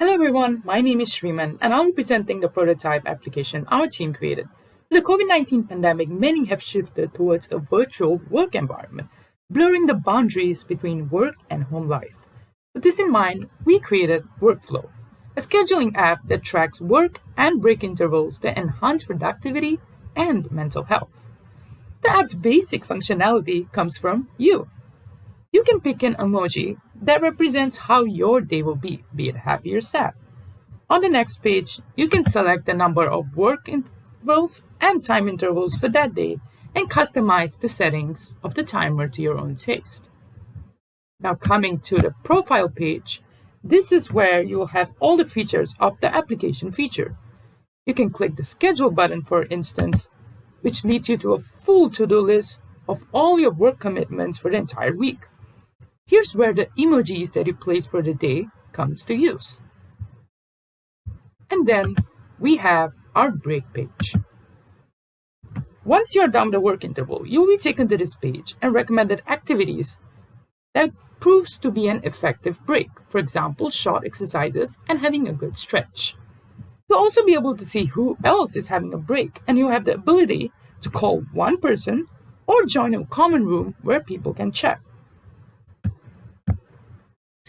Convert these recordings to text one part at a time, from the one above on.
Hello everyone, my name is Shriman and I'll be presenting the prototype application our team created. With the COVID-19 pandemic, many have shifted towards a virtual work environment, blurring the boundaries between work and home life. With this in mind, we created Workflow, a scheduling app that tracks work and break intervals that enhance productivity and mental health. The app's basic functionality comes from you. You can pick an emoji that represents how your day will be, be it happy or sad. On the next page, you can select the number of work intervals and time intervals for that day and customize the settings of the timer to your own taste. Now coming to the profile page, this is where you will have all the features of the application feature. You can click the schedule button for instance, which leads you to a full to-do list of all your work commitments for the entire week. Here's where the emojis that you place for the day comes to use. And then we have our break page. Once you're done the work interval, you'll be taken to this page and recommended activities that proves to be an effective break. For example, short exercises and having a good stretch. You'll also be able to see who else is having a break and you'll have the ability to call one person or join a common room where people can chat.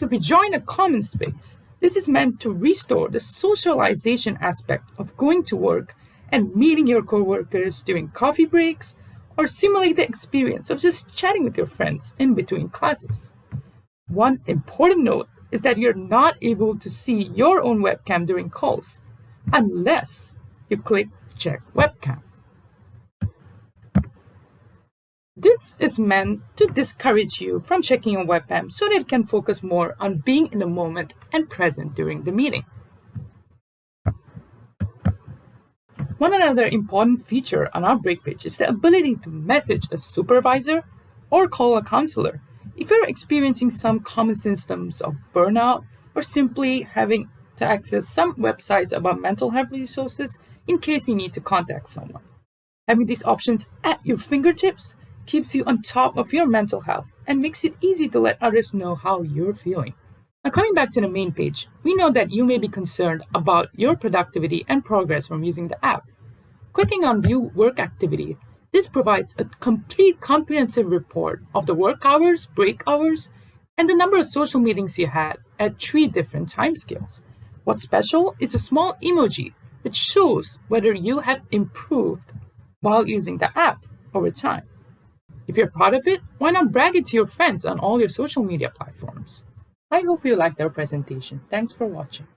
So if we join a common space, this is meant to restore the socialization aspect of going to work and meeting your coworkers during coffee breaks or simulate the experience of just chatting with your friends in between classes. One important note is that you're not able to see your own webcam during calls unless you click check webcam. This is meant to discourage you from checking your webcam so that it can focus more on being in the moment and present during the meeting. One another important feature on our break page is the ability to message a supervisor or call a counselor if you're experiencing some common symptoms of burnout or simply having to access some websites about mental health resources in case you need to contact someone. Having these options at your fingertips keeps you on top of your mental health and makes it easy to let others know how you're feeling. Now coming back to the main page, we know that you may be concerned about your productivity and progress from using the app. Clicking on View Work Activity, this provides a complete comprehensive report of the work hours, break hours, and the number of social meetings you had at three different timescales. What's special is a small emoji which shows whether you have improved while using the app over time. If you're proud of it, why not brag it to your friends on all your social media platforms? I hope you liked our presentation. Thanks for watching.